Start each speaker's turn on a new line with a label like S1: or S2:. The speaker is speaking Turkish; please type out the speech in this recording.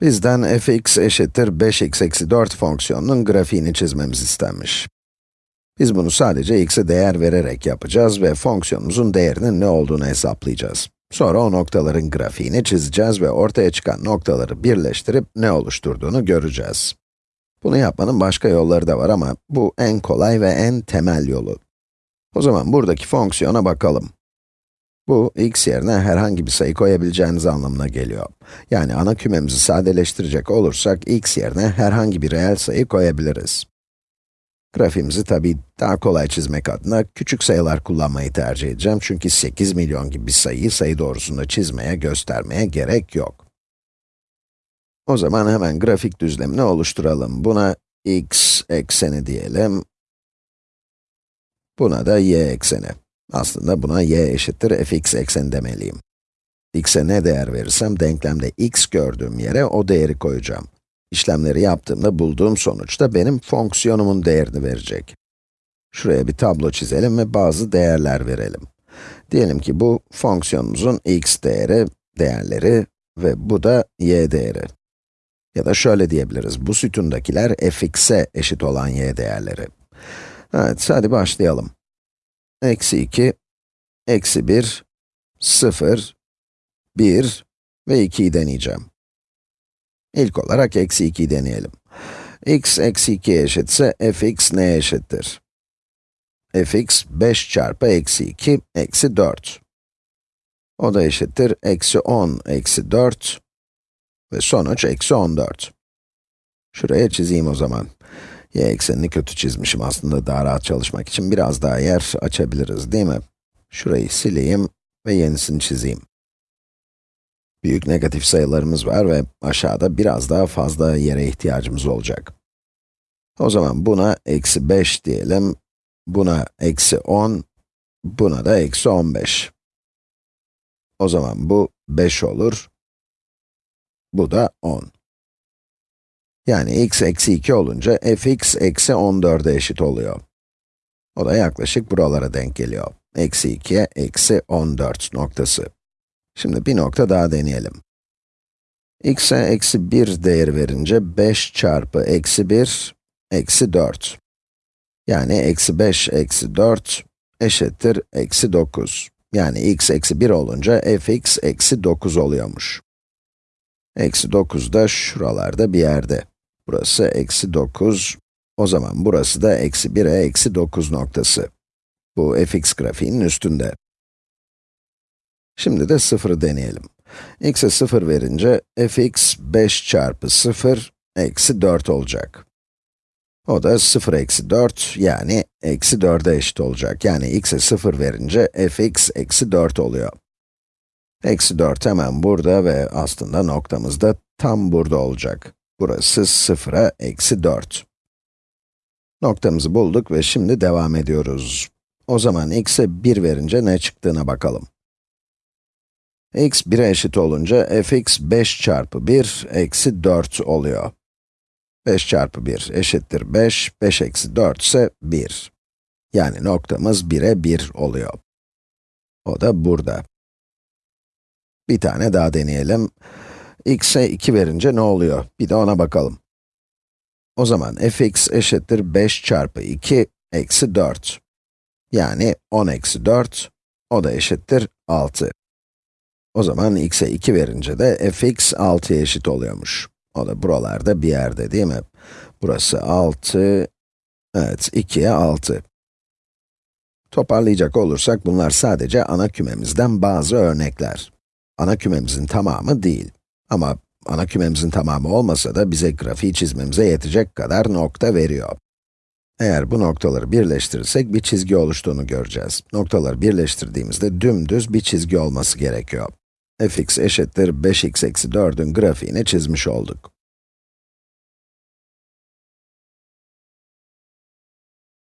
S1: Bizden fx eşittir 5x eksi 4 fonksiyonunun grafiğini çizmemiz istenmiş. Biz bunu sadece x'e değer vererek yapacağız ve fonksiyonumuzun değerinin ne olduğunu hesaplayacağız. Sonra o noktaların grafiğini çizeceğiz ve ortaya çıkan noktaları birleştirip ne oluşturduğunu göreceğiz. Bunu yapmanın başka yolları da var ama bu en kolay ve en temel yolu. O zaman buradaki fonksiyona bakalım. Bu, x yerine herhangi bir sayı koyabileceğiniz anlamına geliyor. Yani ana kümemizi sadeleştirecek olursak, x yerine herhangi bir reel sayı koyabiliriz. Grafiğimizi tabii daha kolay çizmek adına küçük sayılar kullanmayı tercih edeceğim. Çünkü 8 milyon gibi bir sayıyı sayı doğrusunda çizmeye, göstermeye gerek yok. O zaman hemen grafik düzlemini oluşturalım. Buna x ekseni diyelim. Buna da y ekseni. Aslında buna y eşittir fx ekseni demeliyim. x'e ne değer verirsem denklemde x gördüğüm yere o değeri koyacağım. İşlemleri yaptığımda bulduğum sonuç da benim fonksiyonumun değerini verecek. Şuraya bir tablo çizelim ve bazı değerler verelim. Diyelim ki bu fonksiyonumuzun x değeri, değerleri ve bu da y değeri. Ya da şöyle diyebiliriz, bu sütundakiler fx'e eşit olan y değerleri. Evet, hadi başlayalım. Eksi 2, eksi 1, 0, 1 ve 2'yi deneyeceğim. İlk olarak eksi 2'yi deneyelim. x eksi 2 eşitse fx neye eşittir? fx 5 çarpı eksi 2 eksi 4. O da eşittir eksi 10 eksi 4 ve sonuç eksi 14. Şuraya çizeyim o zaman. Y eksenini kötü çizmişim aslında daha rahat çalışmak için biraz daha yer açabiliriz değil mi? Şurayı sileyim ve yenisini çizeyim. Büyük negatif sayılarımız var ve aşağıda biraz daha fazla yere ihtiyacımız olacak. O zaman buna eksi 5 diyelim, buna eksi 10, buna da eksi 15. O zaman bu 5 olur, bu da 10. Yani x eksi 2 olunca fx eksi 14'e eşit oluyor. O da yaklaşık buralara denk geliyor. Eksi 2'ye eksi 14 noktası. Şimdi bir nokta daha deneyelim. x'e eksi 1 değeri verince 5 çarpı eksi 1, eksi 4. Yani eksi 5 eksi 4 eşittir eksi 9. Yani x eksi 1 olunca fx eksi 9 oluyormuş. Eksi 9 da şuralarda bir yerde. Burası eksi 9, o zaman burası da eksi 1'e eksi 9 noktası. Bu fx grafiğinin üstünde. Şimdi de 0'ı deneyelim. x'e 0 verince fx 5 çarpı 0 eksi 4 olacak. O da 0 eksi 4 yani eksi 4'e eşit olacak. Yani x'e 0 verince fx eksi 4 oluyor. Eksi 4 hemen burada ve aslında noktamız da tam burada olacak. Burası 0'a eksi 4. Noktamızı bulduk ve şimdi devam ediyoruz. O zaman x'e 1 verince ne çıktığına bakalım x 1'e eşit olunca fx 5 çarpı 1 eksi 4 oluyor. 5 çarpı 1 eşittir 5, 5 eksi 4 ise 1. Yani noktamız 1'e 1 oluyor. O da burada. Bir tane daha deneyelim. X'e 2 verince ne oluyor? Bir de ona bakalım. O zaman fx eşittir 5 çarpı 2 eksi 4. Yani 10 eksi 4, o da eşittir 6. O zaman x'e 2 verince de fx 6'ya eşit oluyormuş. O da buralarda bir yerde değil mi? Burası 6, evet 2'ye 6. Toparlayacak olursak bunlar sadece ana kümemizden bazı örnekler. Ana kümemizin tamamı değil. Ama ana kümemizin tamamı olmasa da bize grafiği çizmemize yetecek kadar nokta veriyor. Eğer bu noktaları birleştirirsek bir çizgi oluştuğunu göreceğiz. Noktaları birleştirdiğimizde dümdüz bir çizgi olması gerekiyor fx eşittir 5x eksi 4'ün grafiğini çizmiş olduk.